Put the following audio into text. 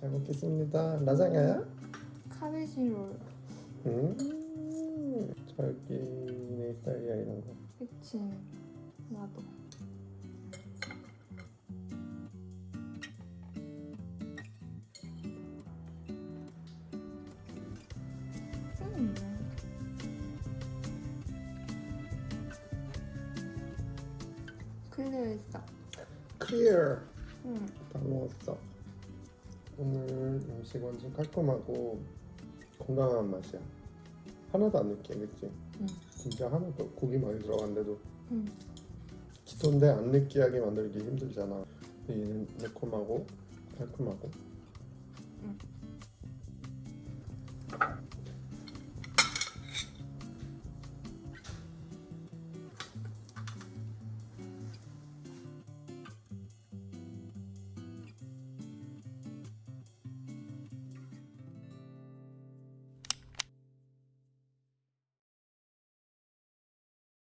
잘 먹겠습니다. 라자냐야? 카베지 롤. 음, 저기네 스타일이야 이런 거. 그치. 나도. 음. 클리어 했어. Clear. 응. 다 먹었어. 오늘 음식 완전 깔끔하고 건강한 맛이야. 하나도 안 느끼해, 그치? 응. 진짜 하나도 고기 많이 들어간데도 응. 기토인데 안 느끼하게 만들기 힘들잖아. 얘는 매콤하고 깔끔하고. 응.